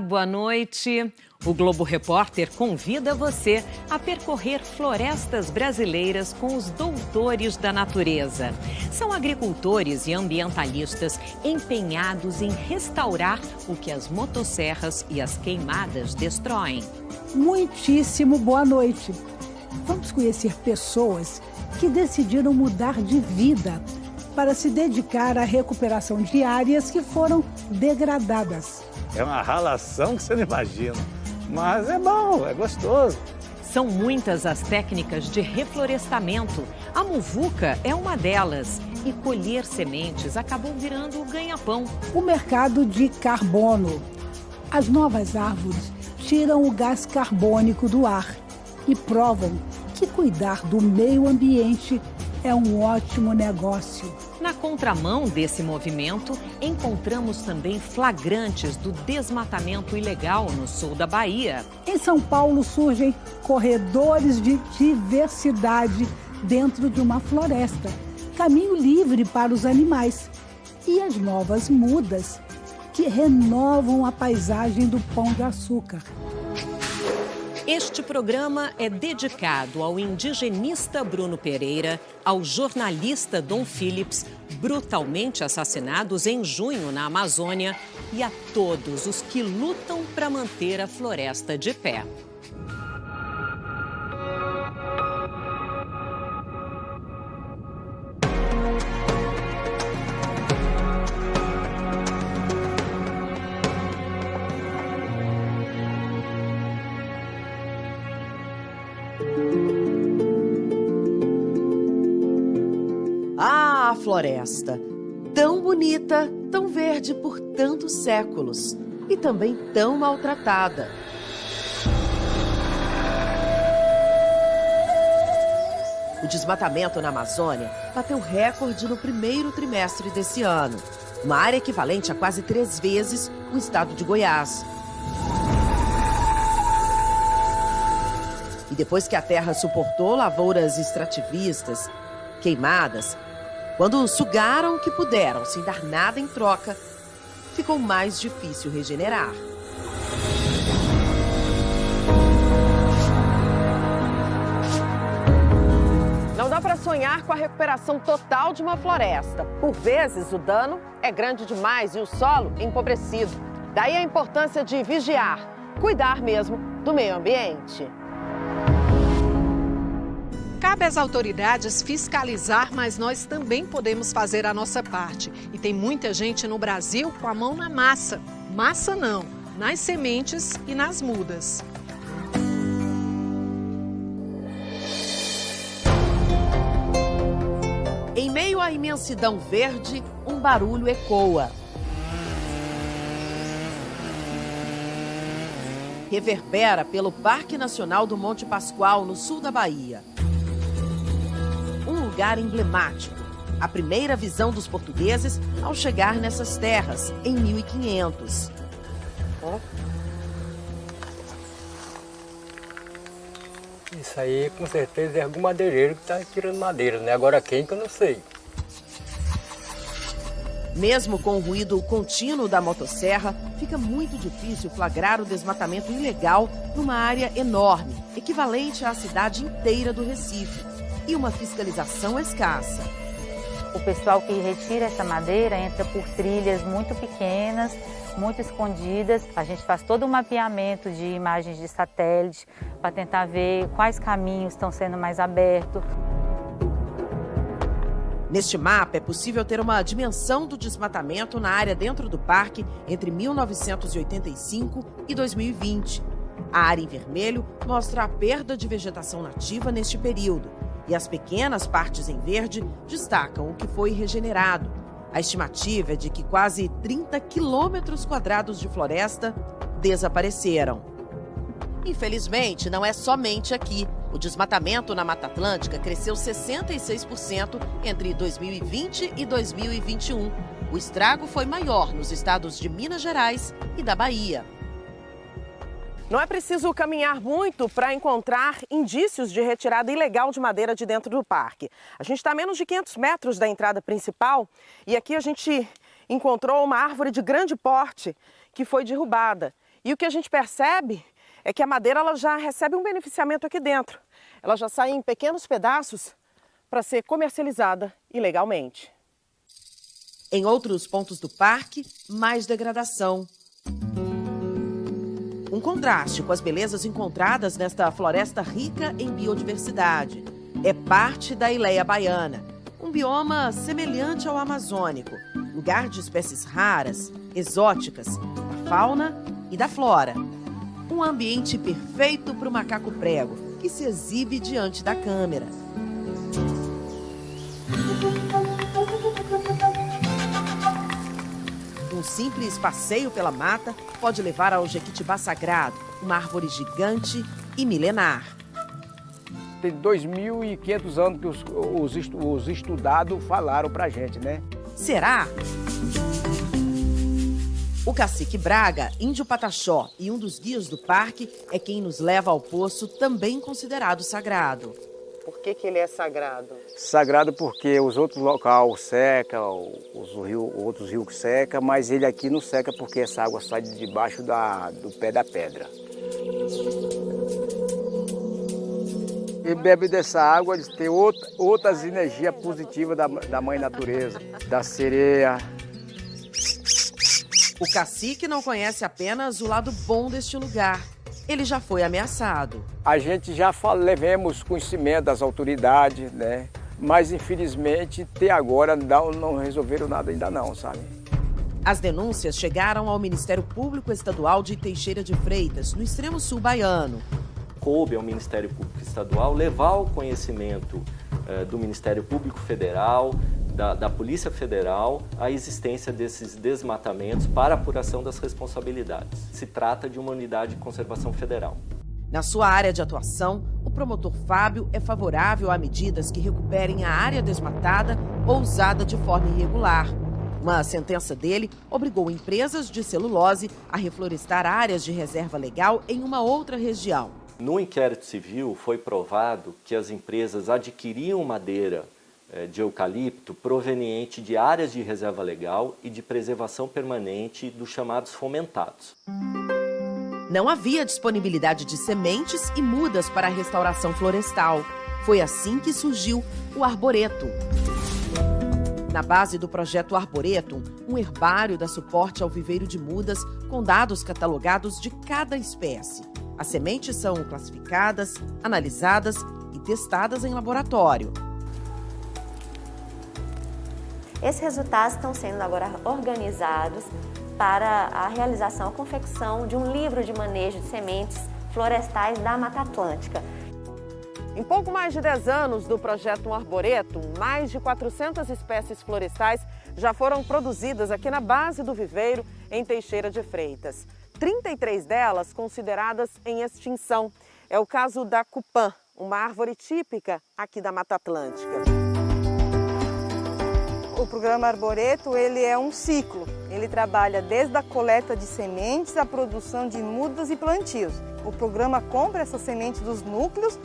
Boa noite. O Globo Repórter convida você a percorrer florestas brasileiras com os doutores da natureza. São agricultores e ambientalistas empenhados em restaurar o que as motosserras e as queimadas destroem. Muitíssimo boa noite. Vamos conhecer pessoas que decidiram mudar de vida para se dedicar à recuperação de áreas que foram degradadas. É uma ralação que você não imagina, mas é bom, é gostoso. São muitas as técnicas de reflorestamento. A muvuca é uma delas. E colher sementes acabou virando o ganha-pão. O mercado de carbono. As novas árvores tiram o gás carbônico do ar e provam que cuidar do meio ambiente é um ótimo negócio. Na contramão desse movimento, encontramos também flagrantes do desmatamento ilegal no sul da Bahia. Em São Paulo surgem corredores de diversidade dentro de uma floresta, caminho livre para os animais. E as novas mudas que renovam a paisagem do Pão de Açúcar. Este programa é dedicado ao indigenista Bruno Pereira, ao jornalista Dom Phillips, brutalmente assassinados em junho na Amazônia, e a todos os que lutam para manter a floresta de pé. Floresta! Tão bonita, tão verde por tantos séculos e também tão maltratada. O desmatamento na Amazônia bateu recorde no primeiro trimestre desse ano, uma área equivalente a quase três vezes o estado de Goiás. E depois que a terra suportou lavouras extrativistas, queimadas, quando sugaram o que puderam sem dar nada em troca, ficou mais difícil regenerar. Não dá para sonhar com a recuperação total de uma floresta. Por vezes, o dano é grande demais e o solo empobrecido. Daí a importância de vigiar, cuidar mesmo do meio ambiente. Cabe às autoridades fiscalizar, mas nós também podemos fazer a nossa parte. E tem muita gente no Brasil com a mão na massa. Massa não, nas sementes e nas mudas. Em meio à imensidão verde, um barulho ecoa. Reverbera pelo Parque Nacional do Monte Pascoal, no sul da Bahia. Lugar emblemático. A primeira visão dos portugueses ao chegar nessas terras, em 1500. Isso aí com certeza é algum madeireiro que está tirando madeira, né? Agora quem que eu não sei. Mesmo com o ruído contínuo da motosserra, fica muito difícil flagrar o desmatamento ilegal numa área enorme, equivalente à cidade inteira do Recife, e uma fiscalização escassa. O pessoal que retira essa madeira entra por trilhas muito pequenas, muito escondidas. A gente faz todo um mapeamento de imagens de satélite para tentar ver quais caminhos estão sendo mais abertos. Neste mapa é possível ter uma dimensão do desmatamento na área dentro do parque entre 1985 e 2020. A área em vermelho mostra a perda de vegetação nativa neste período e as pequenas partes em verde destacam o que foi regenerado. A estimativa é de que quase 30 quilômetros quadrados de floresta desapareceram. Infelizmente, não é somente aqui. O desmatamento na Mata Atlântica cresceu 66% entre 2020 e 2021. O estrago foi maior nos estados de Minas Gerais e da Bahia. Não é preciso caminhar muito para encontrar indícios de retirada ilegal de madeira de dentro do parque. A gente está a menos de 500 metros da entrada principal e aqui a gente encontrou uma árvore de grande porte que foi derrubada. E o que a gente percebe é que a madeira ela já recebe um beneficiamento aqui dentro. Ela já sai em pequenos pedaços para ser comercializada ilegalmente. Em outros pontos do parque, mais degradação. Contraste com as belezas encontradas nesta floresta rica em biodiversidade. É parte da Ileia Baiana, um bioma semelhante ao amazônico, lugar de espécies raras, exóticas, da fauna e da flora. Um ambiente perfeito para o macaco prego, que se exibe diante da câmera. Um simples passeio pela mata pode levar ao Jequitibá Sagrado, uma árvore gigante e milenar. Tem 2.500 anos que os, os, os estudados falaram pra gente, né? Será? O cacique Braga, índio Pataxó e um dos guias do parque é quem nos leva ao poço também considerado sagrado. Por que, que ele é sagrado? Sagrado porque os outros locais secam, os rio, outros rios secam, mas ele aqui não seca porque essa água sai de debaixo da, do pé da pedra. E bebe dessa água, eles têm outra, outras energias positivas da, da mãe natureza, da sereia. O cacique não conhece apenas o lado bom deste lugar, ele já foi ameaçado. A gente já levemos conhecimento das autoridades, né? Mas infelizmente até agora não, não resolveram nada ainda não, sabe? As denúncias chegaram ao Ministério Público Estadual de Teixeira de Freitas, no extremo sul baiano. Coube ao Ministério Público Estadual levar ao conhecimento eh, do Ministério Público Federal, da, da, Polícia Federal a existência desses desmatamentos para apuração das responsabilidades. Se trata de uma unidade de conservação federal. Na sua área de atuação, o promotor Fábio é favorável a medidas que recuperem a área desmatada ou usada de forma irregular. Uma sentença dele obrigou empresas de celulose a reflorestar áreas de reserva legal em uma outra região. No inquérito civil foi provado que as empresas adquiriam madeira de eucalipto proveniente de áreas de reserva legal e de preservação permanente dos chamados fomentados. Não havia disponibilidade de sementes e mudas para a restauração florestal. Foi assim que surgiu o arboreto. Na base do projeto Arboretum, um herbário dá suporte ao viveiro de mudas com dados catalogados de cada espécie. As sementes são classificadas, analisadas e testadas em laboratório. Esses resultados estão sendo agora organizados para a realização, a confecção de um livro de manejo de sementes florestais da Mata Atlântica. Em pouco mais de 10 anos do projeto Arboreto, mais de 400 espécies florestais já foram produzidas aqui na base do viveiro, em Teixeira de Freitas. 33 delas consideradas em extinção. É o caso da cupã, uma árvore típica aqui da Mata Atlântica programa Arboreto ele é um ciclo. Ele trabalha desde a coleta de sementes à produção de mudas e plantios. O programa compra essas sementes dos núcleos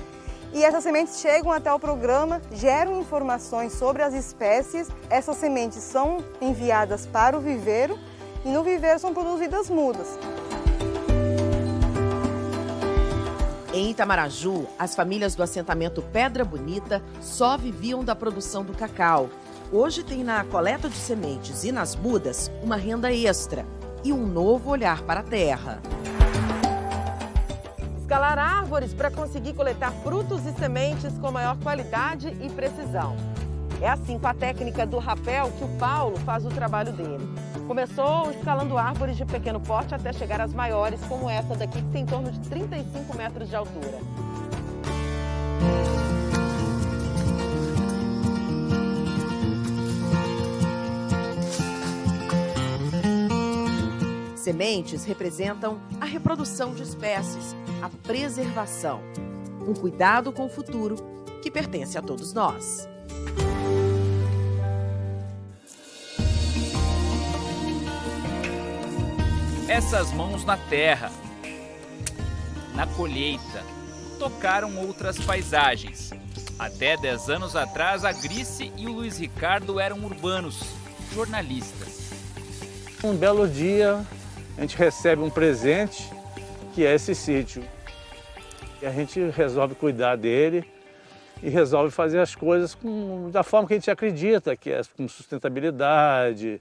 e essas sementes chegam até o programa, geram informações sobre as espécies. Essas sementes são enviadas para o viveiro e no viveiro são produzidas mudas. Em Itamaraju, as famílias do assentamento Pedra Bonita só viviam da produção do cacau. Hoje tem na coleta de sementes e nas mudas uma renda extra e um novo olhar para a terra. Escalar árvores para conseguir coletar frutos e sementes com maior qualidade e precisão. É assim com a técnica do rapel que o Paulo faz o trabalho dele. Começou escalando árvores de pequeno porte até chegar às maiores, como essa daqui, que tem em torno de 35 metros de altura. Sementes representam a reprodução de espécies, a preservação, um cuidado com o futuro que pertence a todos nós. Essas mãos na terra, na colheita, tocaram outras paisagens. Até 10 anos atrás, a Grice e o Luiz Ricardo eram urbanos, jornalistas. Um belo dia, a gente recebe um presente, que é esse sítio. E a gente resolve cuidar dele e resolve fazer as coisas com, da forma que a gente acredita, que é com sustentabilidade,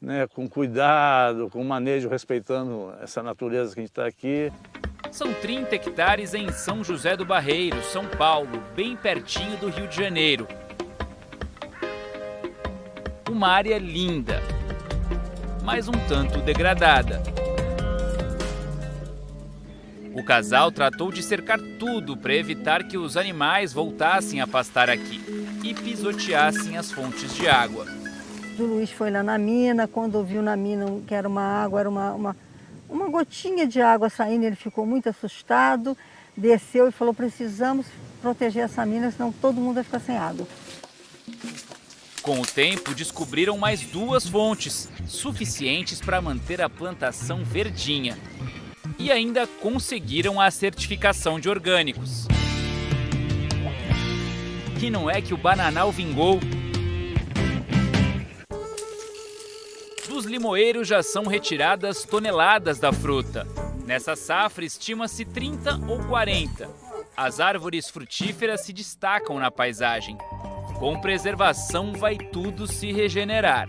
né, com cuidado, com manejo, respeitando essa natureza que a gente está aqui. São 30 hectares em São José do Barreiro, São Paulo, bem pertinho do Rio de Janeiro. Uma área linda, mas um tanto degradada. O casal tratou de cercar tudo para evitar que os animais voltassem a pastar aqui e pisoteassem as fontes de água. O Luiz foi lá na mina, quando viu na mina que era uma água, era uma, uma, uma gotinha de água saindo, ele ficou muito assustado, desceu e falou, precisamos proteger essa mina, senão todo mundo vai ficar sem água. Com o tempo, descobriram mais duas fontes, suficientes para manter a plantação verdinha e ainda conseguiram a certificação de orgânicos. E não é que o bananal vingou. Dos limoeiros já são retiradas toneladas da fruta. Nessa safra estima-se 30 ou 40. As árvores frutíferas se destacam na paisagem. Com preservação vai tudo se regenerar.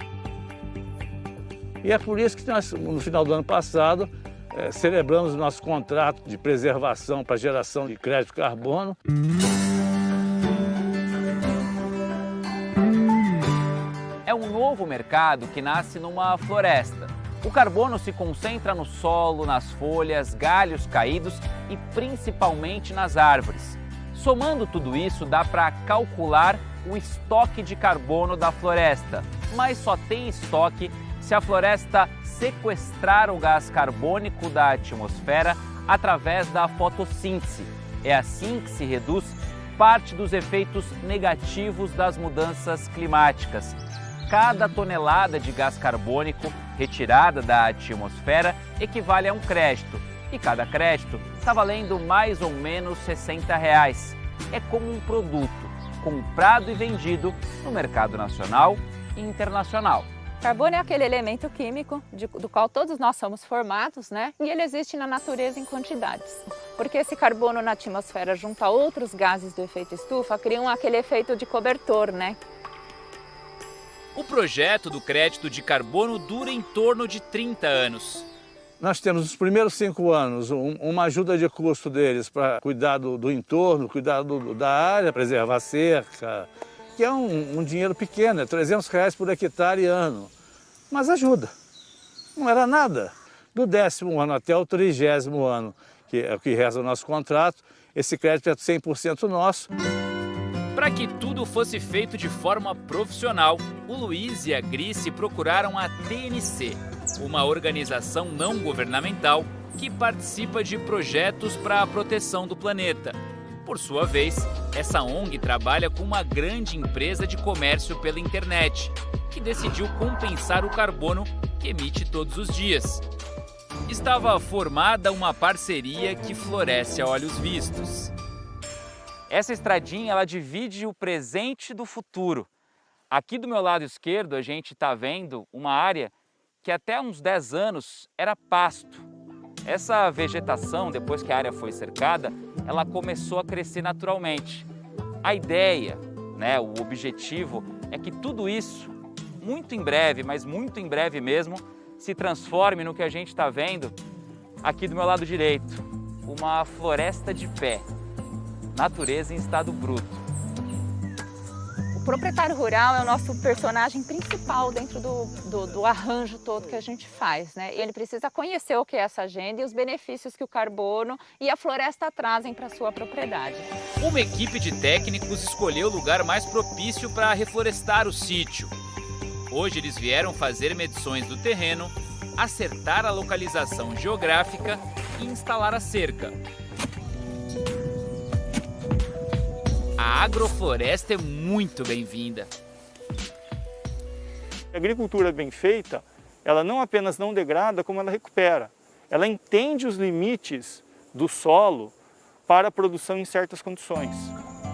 E é por isso que nós, no final do ano passado, é, celebramos o nosso contrato de preservação para geração de crédito carbono. É um novo mercado que nasce numa floresta. O carbono se concentra no solo, nas folhas, galhos caídos e principalmente nas árvores. Somando tudo isso, dá para calcular o estoque de carbono da floresta, mas só tem estoque se a floresta sequestrar o gás carbônico da atmosfera através da fotossíntese. É assim que se reduz parte dos efeitos negativos das mudanças climáticas. Cada tonelada de gás carbônico retirada da atmosfera equivale a um crédito, e cada crédito está valendo mais ou menos 60 reais. É como um produto comprado e vendido no mercado nacional e internacional. Carbono é aquele elemento químico de, do qual todos nós somos formados, né? E ele existe na natureza em quantidades. Porque esse carbono na atmosfera junto a outros gases do efeito estufa criam aquele efeito de cobertor, né? O projeto do crédito de carbono dura em torno de 30 anos. Nós temos os primeiros cinco anos um, uma ajuda de custo deles para cuidar do, do entorno, cuidar do, da área, preservar a cerca, que é um, um dinheiro pequeno, é 300 reais por hectare ano mas ajuda. Não era nada. Do décimo ano até o trigésimo ano, que é o que reza o nosso contrato, esse crédito é 100% nosso. Para que tudo fosse feito de forma profissional, o Luiz e a Grice procuraram a TNC, uma organização não governamental que participa de projetos para a proteção do planeta. Por sua vez, essa ONG trabalha com uma grande empresa de comércio pela internet, que decidiu compensar o carbono que emite todos os dias. Estava formada uma parceria que floresce a olhos vistos. Essa estradinha ela divide o presente do futuro. Aqui do meu lado esquerdo a gente está vendo uma área que até uns 10 anos era pasto. Essa vegetação, depois que a área foi cercada, ela começou a crescer naturalmente. A ideia, né, o objetivo é que tudo isso, muito em breve, mas muito em breve mesmo, se transforme no que a gente está vendo aqui do meu lado direito, uma floresta de pé, natureza em estado bruto proprietário rural é o nosso personagem principal dentro do, do, do, arranjo todo que a gente faz. Né? E ele precisa conhecer o que é essa agenda e os benefícios que o carbono e a floresta trazem para sua propriedade. Uma equipe de técnicos escolheu o lugar mais propício para reflorestar o sítio. Hoje eles vieram fazer medições do terreno, acertar a localização geográfica e instalar a cerca. A agrofloresta é muito bem-vinda. A agricultura bem feita, ela não apenas não degrada, como ela recupera. Ela entende os limites do solo para a produção em certas condições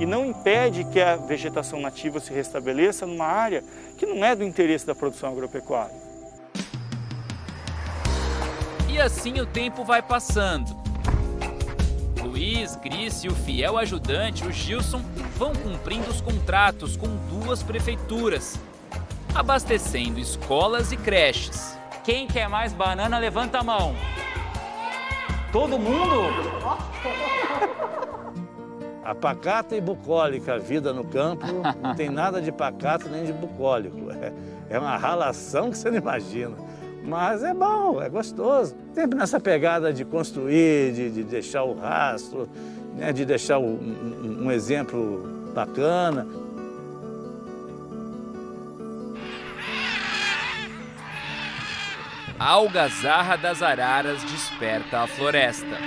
e não impede que a vegetação nativa se restabeleça numa área que não é do interesse da produção agropecuária. E assim o tempo vai passando. Luiz, Gris e o fiel ajudante, o Gilson, vão cumprindo os contratos com duas prefeituras, abastecendo escolas e creches. Quem quer mais banana, levanta a mão. Todo mundo? A pacata e bucólica vida no campo não tem nada de pacato nem de bucólico. É, é uma ralação que você não imagina. Mas é bom, é gostoso. Sempre nessa pegada de construir, de, de deixar o rastro, né, de deixar um, um, exemplo bacana. A algazarra das araras desperta a floresta.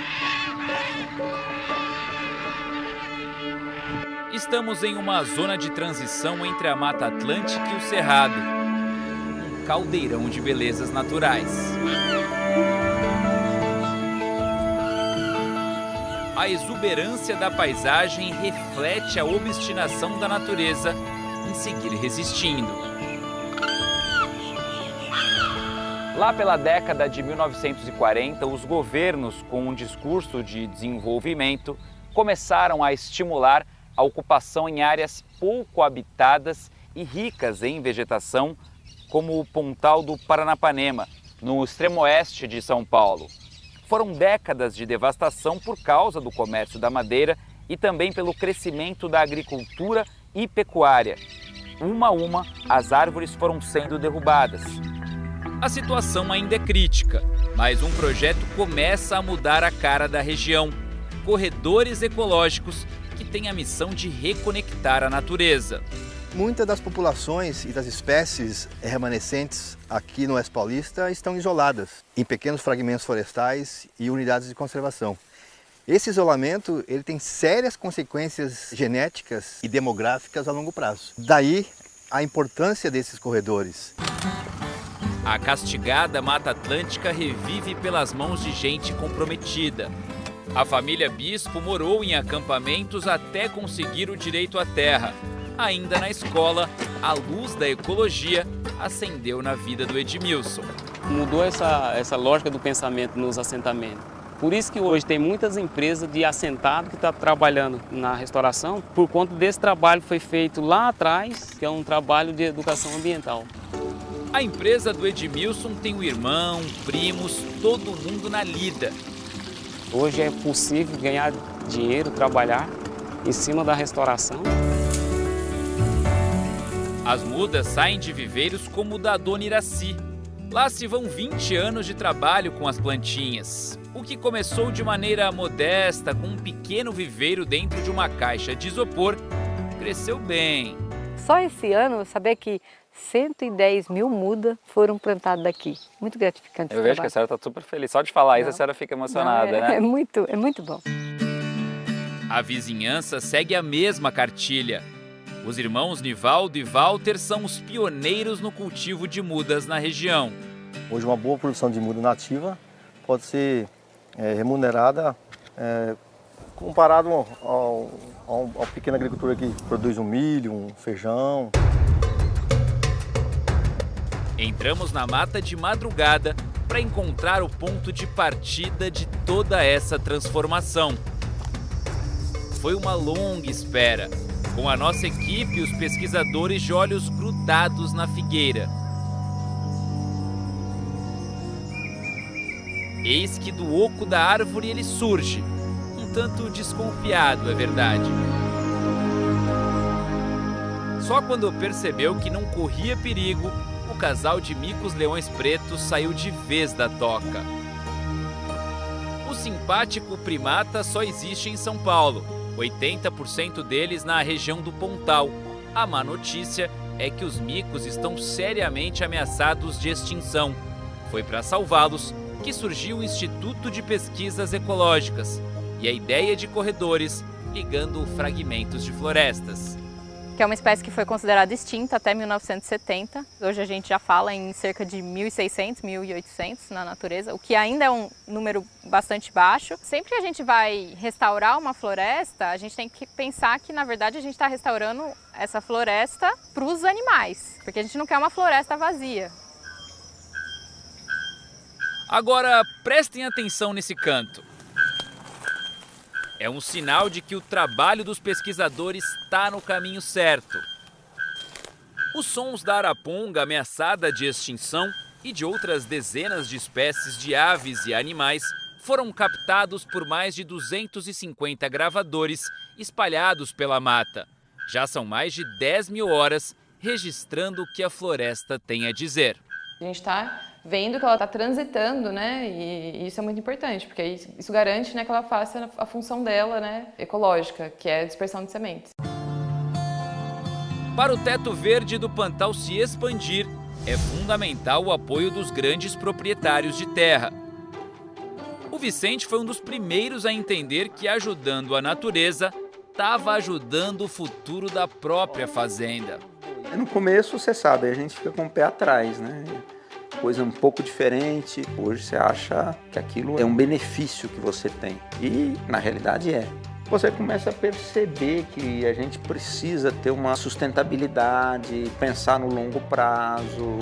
Estamos em uma zona de transição entre a Mata Atlântica e o Cerrado caldeirão de belezas naturais. A exuberância da paisagem reflete a obstinação da natureza em seguir resistindo. Lá pela década de 1940, os governos, com um discurso de desenvolvimento, começaram a estimular a ocupação em áreas pouco habitadas e ricas em vegetação como o Pontal do Paranapanema, no extremo oeste de São Paulo. Foram décadas de devastação por causa do comércio da madeira e também pelo crescimento da agricultura e pecuária. Uma a uma, as árvores foram sendo derrubadas. A situação ainda é crítica, mas um projeto começa a mudar a cara da região. Corredores ecológicos que têm a missão de reconectar a natureza. Muitas das populações e das espécies remanescentes aqui no Oeste Paulista estão isoladas em pequenos fragmentos florestais e unidades de conservação. Esse isolamento ele tem sérias consequências genéticas e demográficas a longo prazo. Daí a importância desses corredores. A castigada Mata Atlântica revive pelas mãos de gente comprometida. A família Bispo morou em acampamentos até conseguir o direito à terra ainda na escola, a luz da ecologia acendeu na vida do Edmilson. Mudou essa, essa lógica do pensamento nos assentamentos. Por isso que hoje tem muitas empresas de assentado que estão tá trabalhando na restauração, por conta desse trabalho que foi feito lá atrás, que é um trabalho de educação ambiental. A empresa do Edmilson tem o irmão, primos, todo mundo na lida. Hoje é possível ganhar dinheiro, trabalhar em cima da restauração. As mudas saem de viveiros como o da Dona Iraci. Lá se vão 20 anos de trabalho com as plantinhas. O que começou de maneira modesta, com um pequeno viveiro dentro de uma caixa de isopor, cresceu bem. Só esse ano, saber que 110 mil mudas foram plantadas aqui. Muito gratificante. Eu vejo trabalho. que a senhora está super feliz. Só de falar Não. isso, a senhora fica emocionada, Não, é, né? É muito, é muito bom. A vizinhança segue a mesma cartilha. Os irmãos Nivaldo e Walter são os pioneiros no cultivo de mudas na região. Hoje uma boa produção de muda nativa pode ser é, remunerada é, comparado ao, ao, ao pequeno agricultor que produz um milho, um feijão. Entramos na mata de madrugada para encontrar o ponto de partida de toda essa transformação. Foi uma longa espera, com a nossa equipe, os pesquisadores de olhos grudados na figueira. Eis que do oco da árvore ele surge, um tanto desconfiado, é verdade. Só quando percebeu que não corria perigo, o casal de micos leões pretos saiu de vez da toca. O simpático primata só existe em São Paulo 80% deles na região do Pontal. A má notícia é que os micos estão seriamente ameaçados de extinção. Foi para salvá-los que surgiu o Instituto de Pesquisas Ecológicas e a ideia de corredores ligando fragmentos de florestas que é uma espécie que foi considerada extinta até 1970. Hoje a gente já fala em cerca de 1.600, 1.800 na natureza, o que ainda é um número bastante baixo. Sempre que a gente vai restaurar uma floresta, a gente tem que pensar que, na verdade, a gente está restaurando essa floresta para os animais, porque a gente não quer uma floresta vazia. Agora, prestem atenção nesse canto. É um sinal de que o trabalho dos pesquisadores está no caminho certo. Os sons da araponga ameaçada de extinção e de outras dezenas de espécies de aves e animais foram captados por mais de 250 gravadores espalhados pela mata. Já são mais de 10 mil horas registrando o que a floresta tem a dizer. A gente está vendo que ela está transitando, né? E isso é muito importante, porque isso garante né, que ela faça a função dela, né, ecológica, que é a dispersão de sementes. Para o teto verde do Pantal se expandir, é fundamental o apoio dos grandes proprietários de terra. O Vicente foi um dos primeiros a entender que ajudando a natureza, estava ajudando o futuro da própria fazenda. No começo, você sabe, a gente fica com o pé atrás, né? Coisa um pouco diferente. Hoje você acha que aquilo é um benefício que você tem. E, na realidade, é. Você começa a perceber que a gente precisa ter uma sustentabilidade, pensar no longo prazo.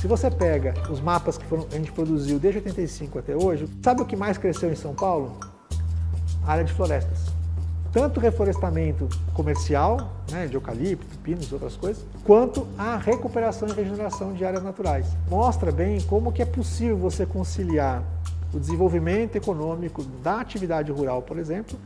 Se você pega os mapas que foram, a gente produziu desde 85 até hoje, sabe o que mais cresceu em São Paulo? A área de florestas. Tanto reflorestamento comercial, né, de eucalipto, pinos outras coisas, quanto a recuperação e regeneração de áreas naturais. Mostra bem como que é possível você conciliar o desenvolvimento econômico da atividade rural, por exemplo,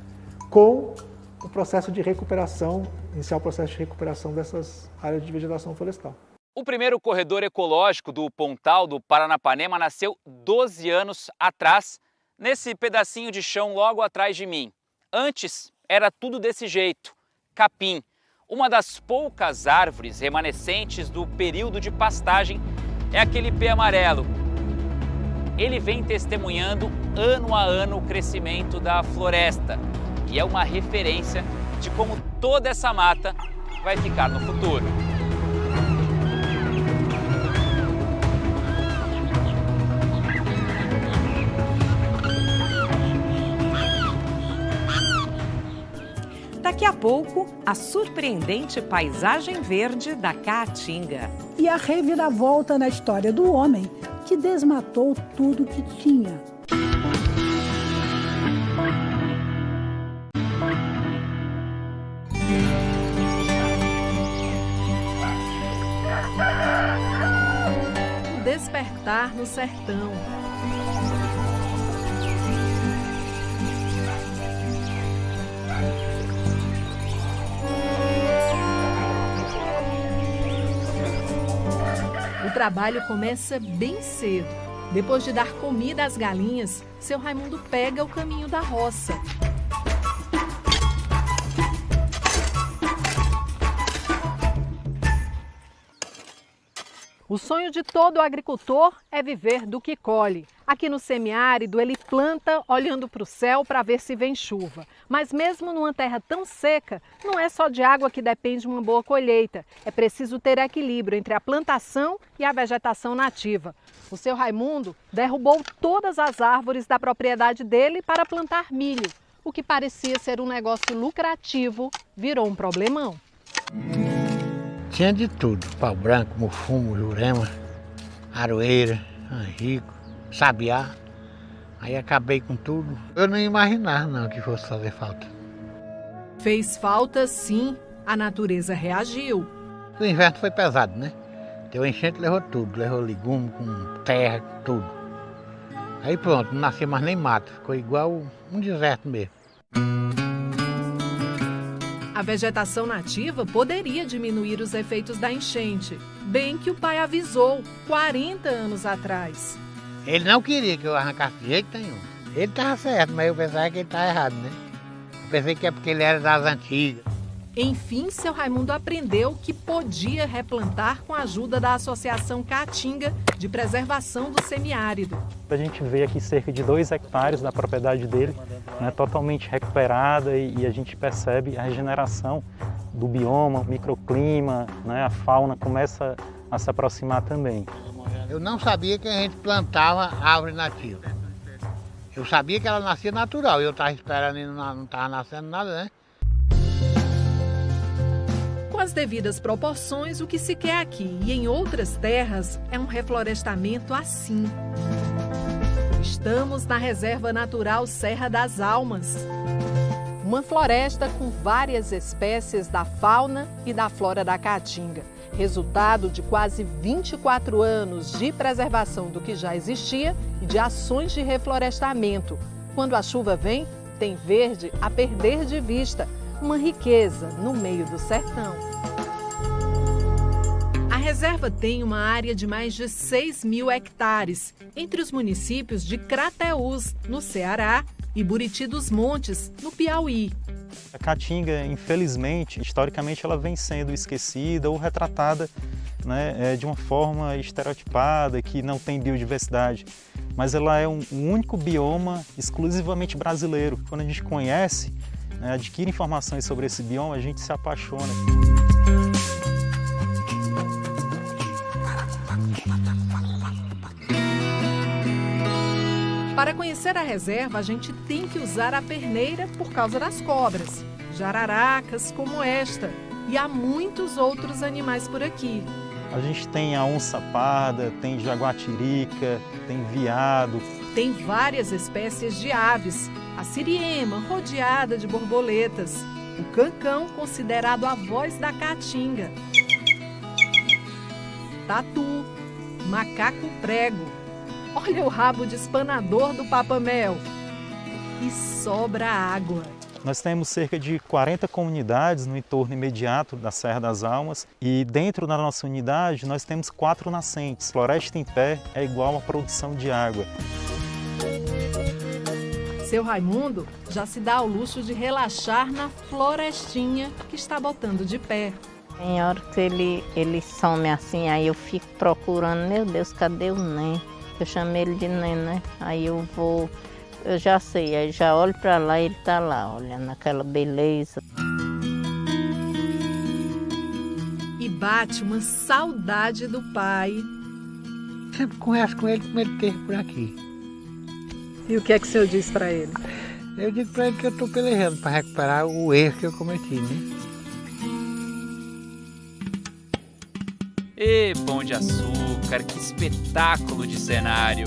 com o processo de recuperação, iniciar o processo de recuperação dessas áreas de vegetação florestal. O primeiro corredor ecológico do Pontal do Paranapanema nasceu 12 anos atrás, nesse pedacinho de chão logo atrás de mim. Antes era tudo desse jeito, capim, uma das poucas árvores remanescentes do período de pastagem é aquele pé amarelo. Ele vem testemunhando ano a ano o crescimento da floresta e é uma referência de como toda essa mata vai ficar no futuro. Daqui a pouco, a surpreendente paisagem verde da Caatinga. E a reviravolta na história do homem que desmatou tudo que tinha. Despertar no sertão. Trabalho começa bem cedo. Depois de dar comida às galinhas, seu Raimundo pega o caminho da roça. O sonho de todo agricultor é viver do que colhe. Aqui no semiárido, ele planta olhando para o céu para ver se vem chuva. Mas mesmo numa terra tão seca, não é só de água que depende uma boa colheita. É preciso ter equilíbrio entre a plantação e a vegetação nativa. O seu Raimundo derrubou todas as árvores da propriedade dele para plantar milho. O que parecia ser um negócio lucrativo virou um problemão. Tinha de tudo, pau branco, mufumo, jurema, aroeira, angico, sabiá. Aí acabei com tudo. Eu não imaginava não que fosse fazer falta. Fez falta sim, a natureza reagiu. O inverno foi pesado, né? Deu enchente, levou tudo, levou legume, com terra, tudo. Aí pronto, não nasceu mais nem mato, ficou igual um deserto mesmo. A vegetação nativa poderia diminuir os efeitos da enchente, bem que o pai avisou 40 anos atrás. Ele não queria que eu arrancasse de jeito nenhum. Ele estava certo, mas eu pensava que ele estava errado, né? Eu pensei que é porque ele era das antigas. Enfim, seu Raimundo aprendeu que podia replantar com a ajuda da Associação Caatinga de Preservação do Semiárido. A gente vê aqui cerca de dois hectares da propriedade dele, né, totalmente recuperada e, e, a gente percebe a regeneração do bioma, microclima, né, a fauna começa a se aproximar também. Eu não sabia que a gente plantava árvore nativa. Eu sabia que ela nascia natural, eu estava esperando e não estava nascendo nada, né? Com as devidas proporções, o que se quer aqui e em outras terras é um reflorestamento assim. Estamos na Reserva Natural Serra das Almas. Uma floresta com várias espécies da fauna e da flora da caatinga. Resultado de quase 24 anos de preservação do que já existia e de ações de reflorestamento. Quando a chuva vem, tem verde a perder de vista, uma riqueza no meio do sertão. A reserva tem uma área de mais de 6 mil hectares, entre os municípios de Crateús, no Ceará, e Buriti dos Montes, no Piauí. A caatinga, infelizmente, historicamente, ela vem sendo esquecida ou retratada né, é, de uma forma estereotipada, que não tem biodiversidade. Mas ela é um, único bioma exclusivamente brasileiro. Quando a gente conhece, adquire informações sobre esse bioma, a gente se apaixona. Para conhecer a reserva, a gente tem que usar a perneira por causa das cobras, jararacas como esta, e há muitos outros animais por aqui. A gente tem a onça parda, tem jaguatirica, tem veado. Tem várias espécies de aves, a siriema rodeada de borboletas, o cancão considerado a voz da caatinga, tatu, macaco prego, olha o rabo de espanador do papamel e sobra água. Nós temos cerca de 40 comunidades no entorno imediato da Serra das Almas e dentro da nossa unidade nós temos quatro nascentes. Floresta em pé é igual a produção de água. Seu Raimundo já se dá ao luxo de relaxar na florestinha que está botando de pé. Tem hora que ele, ele some assim, aí eu fico procurando, meu Deus, cadê o Nen? Eu chamei ele de Nen, né? Aí eu vou, eu já sei, aí já olho para lá e ele tá lá, olhando aquela beleza. E bate uma saudade do pai. Sempre converso com ele como ele esteve por aqui. E o que é que o senhor diz para ele? Eu digo para ele que eu estou pelejando para recuperar o erro que eu cometi, né? E Pão de Açúcar, que espetáculo de cenário!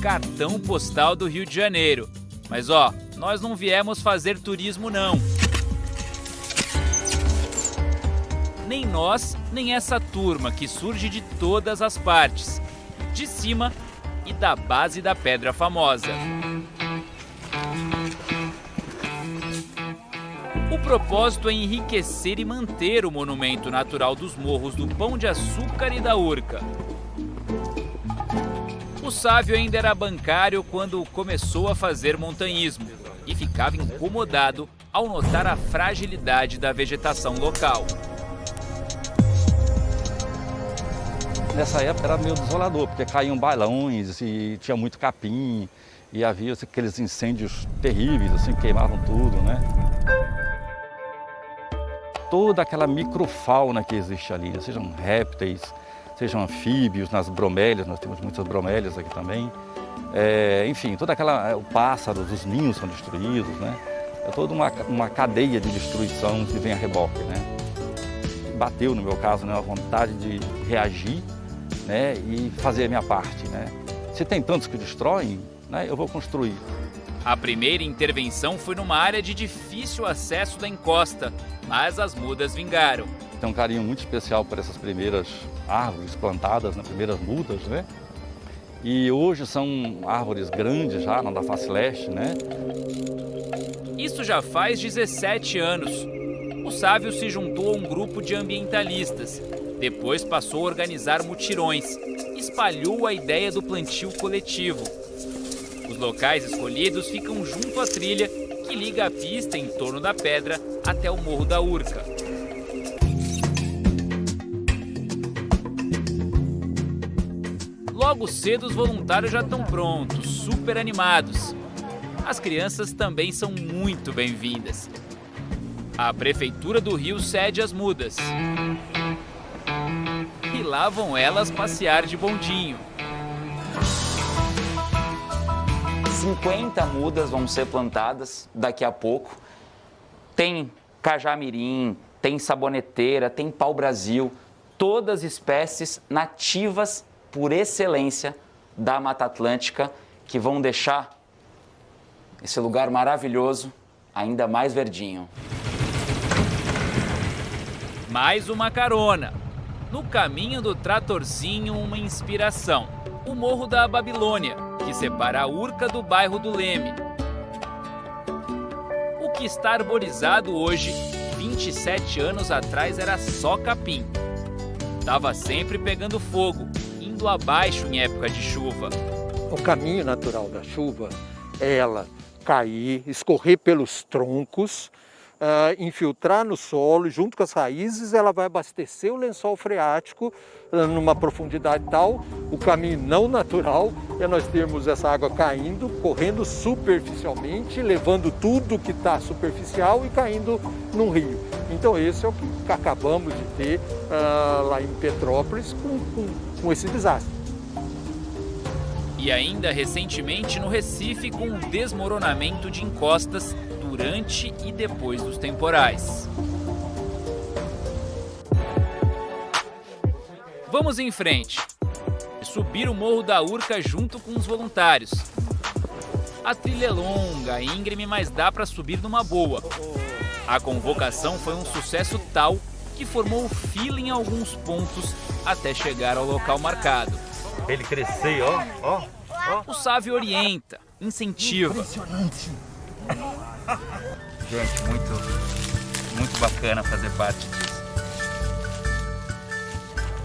Cartão postal do Rio de Janeiro. Mas ó, nós não viemos fazer turismo não. Nem nós, nem essa turma que surge de todas as partes de cima e da base da Pedra Famosa. O propósito é enriquecer e manter o monumento natural dos morros do Pão de Açúcar e da Urca. O Sávio ainda era bancário quando começou a fazer montanhismo e ficava incomodado ao notar a fragilidade da vegetação local. Nessa época era meio desolador, porque caíam bailões e tinha muito capim, e havia assim, aqueles incêndios terríveis, assim, queimavam tudo, né? Toda aquela microfauna que existe ali, sejam répteis, sejam anfíbios, nas bromélias, nós temos muitas bromélias aqui também. É, enfim, toda aquela, é, o pássaro, os ninhos são destruídos, né? É toda uma, uma cadeia de destruição que vem a reboque, né? Bateu, no meu caso, né, a vontade de reagir né, e fazer a minha parte. Né? Se tem tantos que destroem, né, eu vou construir. A primeira intervenção foi numa área de difícil acesso da encosta, mas as mudas vingaram. Tem um carinho muito especial por essas primeiras árvores plantadas, né, primeiras mudas, né? E hoje são árvores grandes já na face leste, né? Isso já faz 17 anos. O Sávio se juntou a um grupo de ambientalistas depois passou a organizar mutirões, espalhou a ideia do plantio coletivo. Os locais escolhidos ficam junto à trilha que liga a pista em torno da pedra até o Morro da Urca. Logo cedo os voluntários já estão prontos, super animados. As crianças também são muito bem-vindas. A Prefeitura do Rio cede as mudas lá vão elas passear de bondinho. 50 mudas vão ser plantadas daqui a pouco. Tem cajamirim, tem saboneteira, tem pau-brasil, todas espécies nativas por excelência da Mata Atlântica que vão deixar esse lugar maravilhoso ainda mais verdinho. Mais uma carona. No caminho do tratorzinho, uma inspiração. O Morro da Babilônia, que separa a Urca do bairro do Leme. O que está arborizado hoje 27 anos atrás era só capim. Tava sempre pegando fogo, indo abaixo em época de chuva. O caminho natural da chuva é ela cair, escorrer pelos troncos, uh, infiltrar no solo, junto com as raízes, ela vai abastecer o lençol freático uh, numa profundidade tal, o caminho não natural é nós termos essa água caindo, correndo superficialmente, levando tudo que está superficial e caindo num rio. Então esse é o que acabamos de ter uh, lá em Petrópolis com, com, com esse desastre. E ainda recentemente no Recife com o desmoronamento de encostas durante e depois dos temporais. Vamos em frente. Subir o Morro da Urca junto com os voluntários. A trilha é longa, íngreme, mas dá para subir numa boa. A convocação foi um sucesso tal que formou fila em alguns pontos até chegar ao local marcado. Ele crescer, ó, ó, ó. O Sávio orienta, incentiva. Impressionante. Gente, muito, muito bacana fazer parte disso.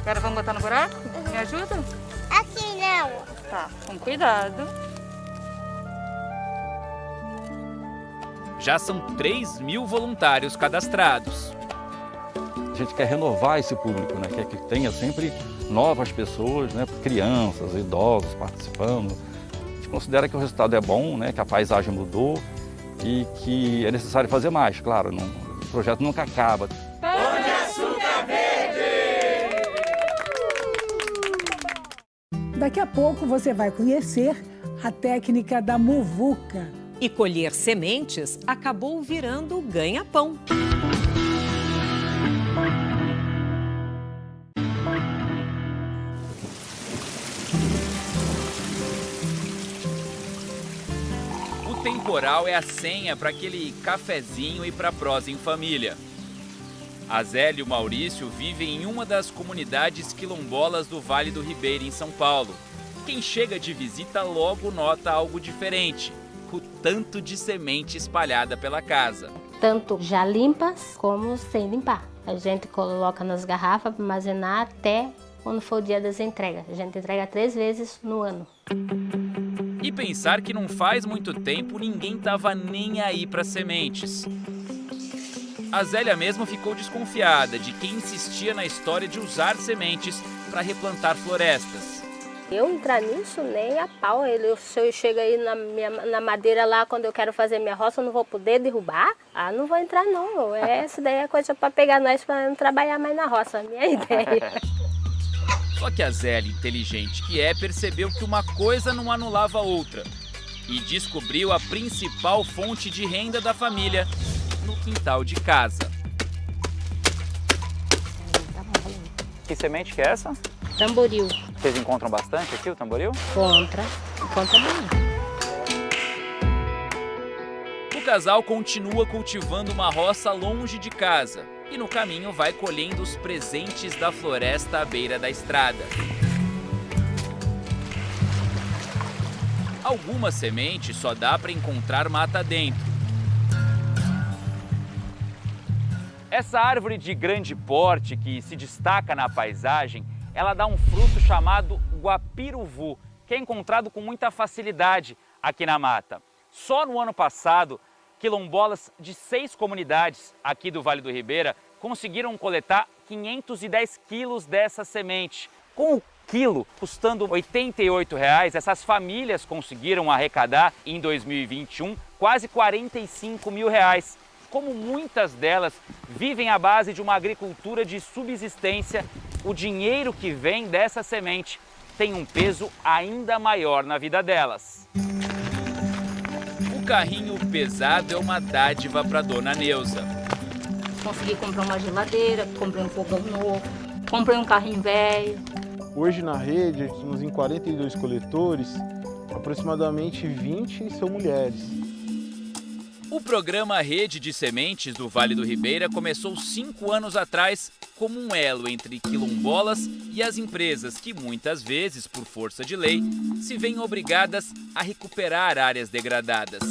Agora vamos botar no buraco? Me ajuda? Assim não. Tá, com cuidado. Já são 3 mil voluntários cadastrados. A gente quer renovar esse público, né? Quer que tenha sempre novas pessoas, né? crianças, idosos participando. A gente considera que o resultado é bom, né? que a paisagem mudou e que é necessário fazer mais, claro, não, o projeto nunca acaba. Pão de açúcar verde! Daqui a pouco você vai conhecer a técnica da muvuca. E colher sementes acabou virando ganha-pão. Temporal é a senha para aquele cafezinho e para prosa em família. A Zélia e o Maurício vivem em uma das comunidades quilombolas do Vale do Ribeira, em São Paulo. Quem chega de visita logo nota algo diferente: o tanto de semente espalhada pela casa. Tanto já limpas como sem limpar. A gente coloca nas garrafas para armazenar até quando for o dia das entregas. A gente entrega três vezes no ano. E pensar que não faz muito tempo ninguém estava nem aí para sementes. A Zélia mesmo ficou desconfiada de quem insistia na história de usar sementes para replantar florestas. Eu entrar nisso nem a pau. Ele, se eu chego aí na, minha, na madeira lá, quando eu quero fazer minha roça, eu não vou poder derrubar? Ah, não vou entrar não. Isso daí é coisa para pegar nós para não trabalhar mais na roça, minha ideia. Só que a Zélia, inteligente que é, percebeu que uma coisa não anulava a outra e descobriu a principal fonte de renda da família no quintal de casa. Que semente que é essa? Tamboril. Vocês encontram bastante aqui o tamboril? Encontra, encontra bem. O casal continua cultivando uma roça longe de casa e no caminho vai colhendo os presentes da floresta à beira da estrada. Algumas sementes só dá para encontrar mata dentro. Essa árvore de grande porte que se destaca na paisagem, ela dá um fruto chamado guapiruvu, que é encontrado com muita facilidade aqui na mata. Só no ano passado, quilombolas de seis comunidades aqui do Vale do Ribeira conseguiram coletar 510 quilos dessa semente. Com o quilo custando 88 reais, essas famílias conseguiram arrecadar em 2021 quase 45 mil reais. Como muitas delas vivem à base de uma agricultura de subsistência, o dinheiro que vem dessa semente tem um peso ainda maior na vida delas carrinho pesado é uma dádiva para dona Neuza. Consegui comprar uma geladeira, comprei um fogão novo, comprei um carrinho velho. Hoje na rede, estamos em 42 coletores, aproximadamente 20 são mulheres. O programa Rede de Sementes do Vale do Ribeira começou cinco anos atrás como um elo entre quilombolas e as empresas que muitas vezes, por força de lei, se veem obrigadas a recuperar áreas degradadas.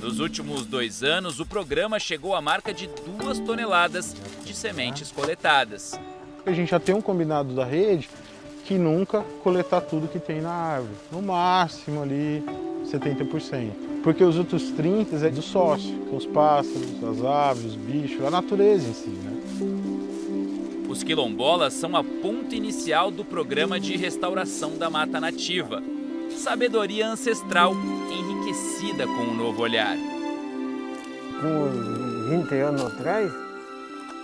Nos últimos dois anos, o programa chegou à marca de duas toneladas de sementes coletadas. A gente já tem um combinado da rede que nunca coletar tudo que tem na árvore. No máximo ali 70%. Porque os outros 30% é do sócio, são os pássaros, as aves, os bichos, a natureza em si. Né? Os quilombolas são a ponta inicial do programa de restauração da mata nativa. Sabedoria ancestral enriquecida com um novo olhar. Com 20 anos atrás,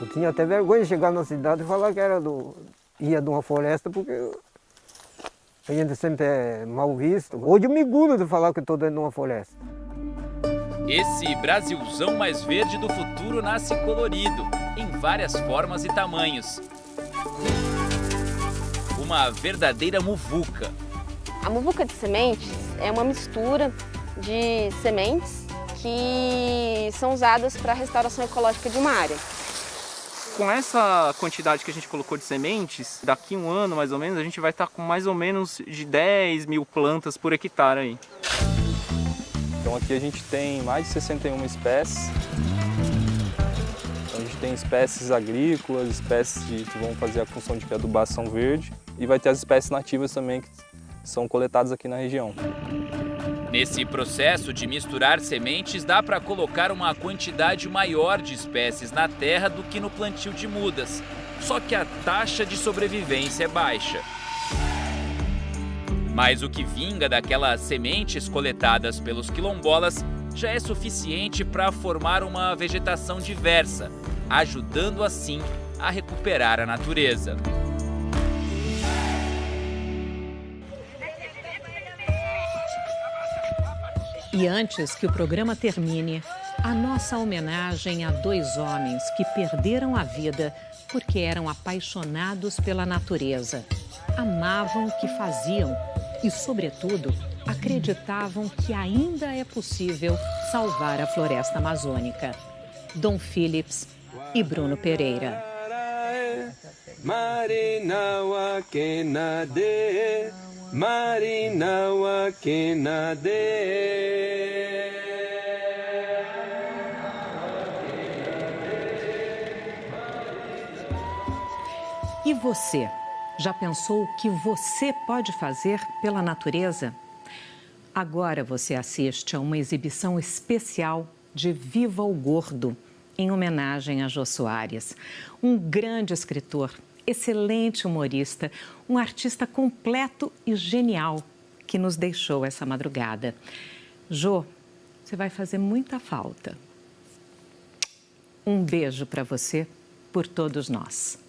eu tinha até vergonha de chegar na cidade e falar que era do, ia de uma floresta, porque a gente sempre é mal visto. Hoje eu me gulo de falar que estou dentro de uma floresta. Esse Brasilzão mais verde do futuro nasce colorido, em várias formas e tamanhos. Uma verdadeira muvuca. A muvuca de sementes é uma mistura de sementes que são usadas para a restauração ecológica de uma área. Com essa quantidade que a gente colocou de sementes, daqui um ano mais ou menos, a gente vai estar com mais ou menos de 10 mil plantas por hectare aí. Então aqui a gente tem mais de 61 espécies. Então a gente tem espécies agrícolas, espécies que vão fazer a função de adubação verde e vai ter as espécies nativas também que são coletadas aqui na região. Nesse processo de misturar sementes, dá para colocar uma quantidade maior de espécies na terra do que no plantio de mudas. Só que a taxa de sobrevivência é baixa. Mas o que vinga daquelas sementes coletadas pelos quilombolas já é suficiente para formar uma vegetação diversa, ajudando assim a recuperar a natureza. E antes que o programa termine, a nossa homenagem a dois homens que perderam a vida porque eram apaixonados pela natureza, amavam o que faziam e, sobretudo, acreditavam que ainda é possível salvar a floresta amazônica. Dom Phillips e Bruno Pereira. Marinawa Kenade. E você? Já pensou o que você pode fazer pela natureza? Agora você assiste a uma exibição especial de Viva o Gordo, em homenagem a Jô Soares, um grande escritor excelente humorista, um artista completo e genial que nos deixou essa madrugada. Jô, você vai fazer muita falta. Um beijo para você por todos nós.